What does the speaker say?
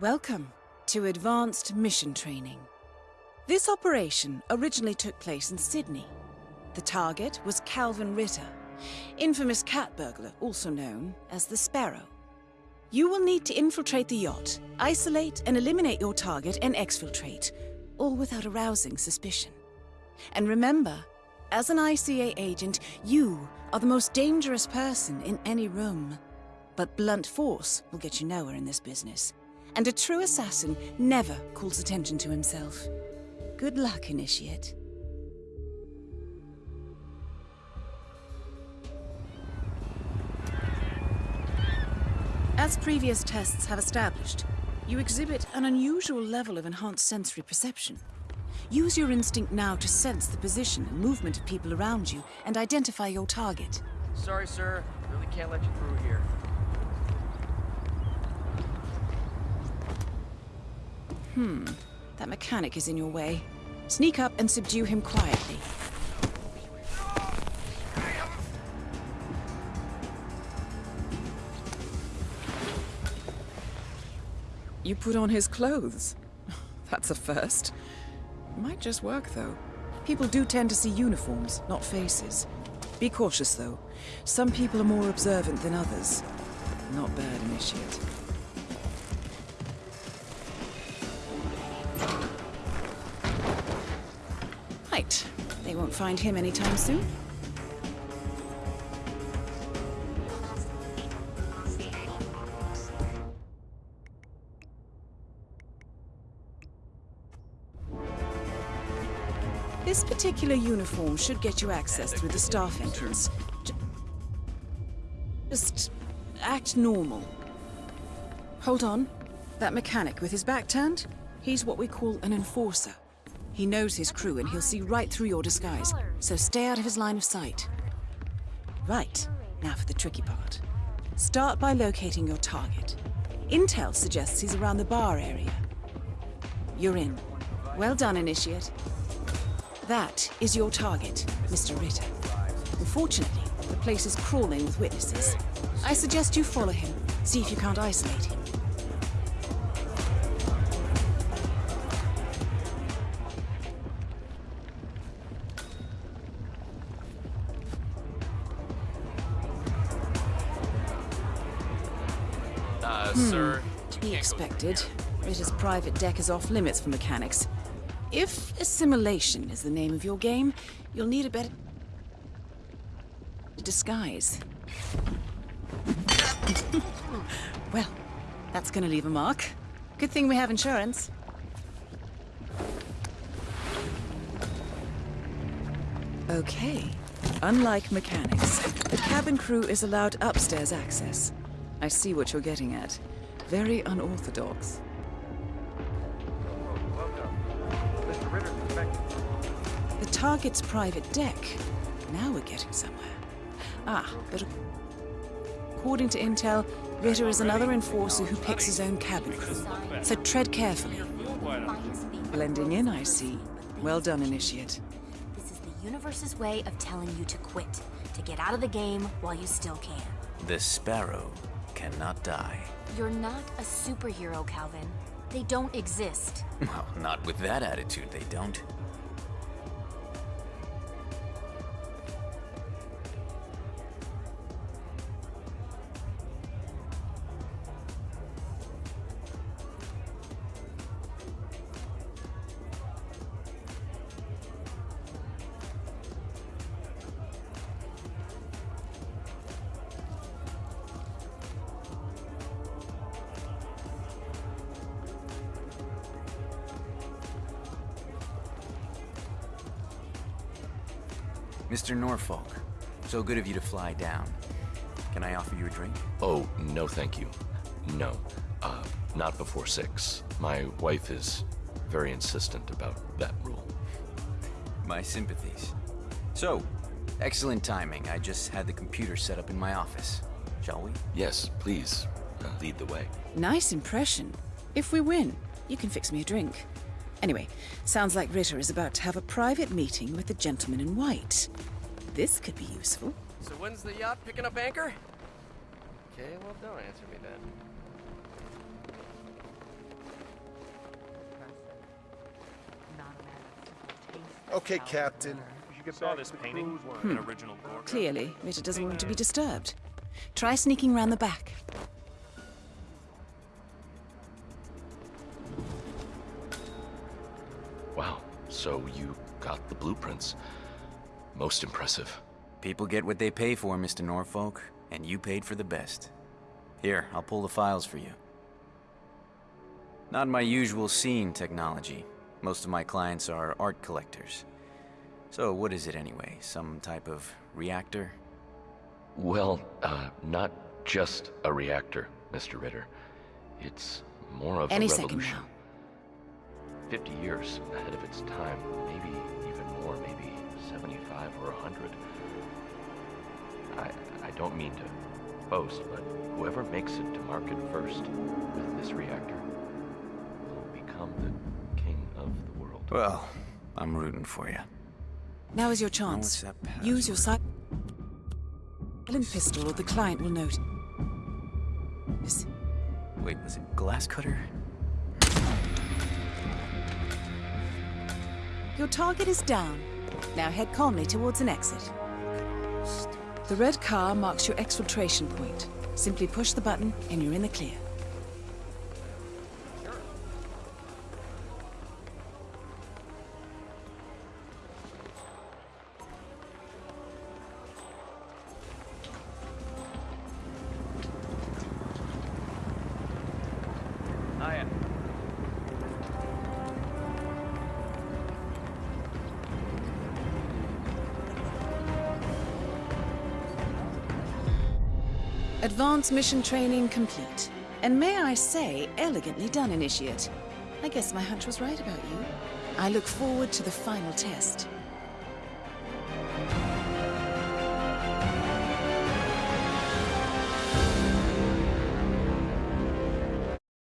Welcome to Advanced Mission Training. This operation originally took place in Sydney. The target was Kalvin Ritter, infamous cat burglar, also known as the Sparrow. You will need to infiltrate the yacht, isolate and eliminate your target, and exfiltrate, all without arousing suspicion. And remember, as an ICA agent, you are the most dangerous person in any room. But blunt force will get you nowhere in this business. And a true assassin never calls attention to himself. Good luck, Initiate. As previous tests have established, you exhibit an unusual level of enhanced sensory perception. Use your instinct now to sense the position and movement of people around you and identify your target. Sorry, sir. Really can't let you through here. Hmm. That mechanic is in your way. Sneak up and subdue him quietly. You put on his clothes. That's a first. Might just work, though. People do tend to see uniforms, not faces. Be cautious, though. Some people are more observant than others. Not bad, Initiate. Right. They won't find him anytime soon. This particular uniform should get you access through the staff entrance. Just act normal. Hold on. That mechanic with his back turned? He's what we call an enforcer. He knows his crew and he'll see right through your disguise, so stay out of his line of sight. Right, now for the tricky part. Start by locating your target. Intel suggests he's around the bar area. You're in. Well done, Initiate. That is your target, Mr. Ritter. Unfortunately, the place is crawling with witnesses. I suggest you follow him, see if you can't isolate him. Uh, sir. To be expected. Ritter's private deck is off limits for mechanics. If assimilation is the name of your game, you'll need a better disguise. well, that's gonna leave a mark. Good thing we have insurance. Okay. Unlike mechanics, the cabin crew is allowed upstairs access. I see what you're getting at. Very unorthodox. Welcome. Mr. Ritter's expected. The target's private deck. Now we're getting somewhere. Ah, but according to intel, Ritter is another enforcer who picks his own cabin crew. So tread carefully. Blending in, I see. Well done, Initiate. This is the universe's way of telling you to quit, to get out of the game while you still can. The sparrow cannot die. You're not a superhero, Kalvin. They don't exist. Well, not with that attitude, they don't. Mr. Norfolk, so good of you to fly down. Can I offer you a drink? Oh, no thank you. No. Uh, not before six. My wife is very insistent about that rule. My sympathies. So, excellent timing. I just had the computer set up in my office. Shall we? Yes, please, uh, lead the way. Nice impression. If we win, you can fix me a drink. Anyway, sounds like Ritter is about to have a private meeting with the gentleman in white. This could be useful. So when's the yacht picking up anchor? Okay, well, don't answer me then. Okay, Captain. You saw this painting? Hmm. An original Clearly, Ritter doesn't want to be disturbed. Try sneaking around the back. So you got the blueprints. Most impressive. People get what they pay for, Mr. Norfolk, and you paid for the best. Here, I'll pull the files for you. Not my usual scene technology. Most of my clients are art collectors. So what is it anyway? Some type of reactor? Well, uh, not just a reactor, Mr. Ritter. It's more of Any a second now. 50 years ahead of its time, maybe even more, maybe 75 or 100. I, I don't mean to boast, but whoever makes it to market first with this reactor will become the king of the world. Well, I'm rooting for you. Now is your chance. Use your silent pistol or the client will note. Wait, was it glass cutter? Your target is down. Now head calmly towards an exit. The red car marks your exfiltration point. Simply push the button and you're in the clear. Advanced mission training complete. And may I say, elegantly done, Initiate. I guess my hunch was right about you. I look forward to the final test.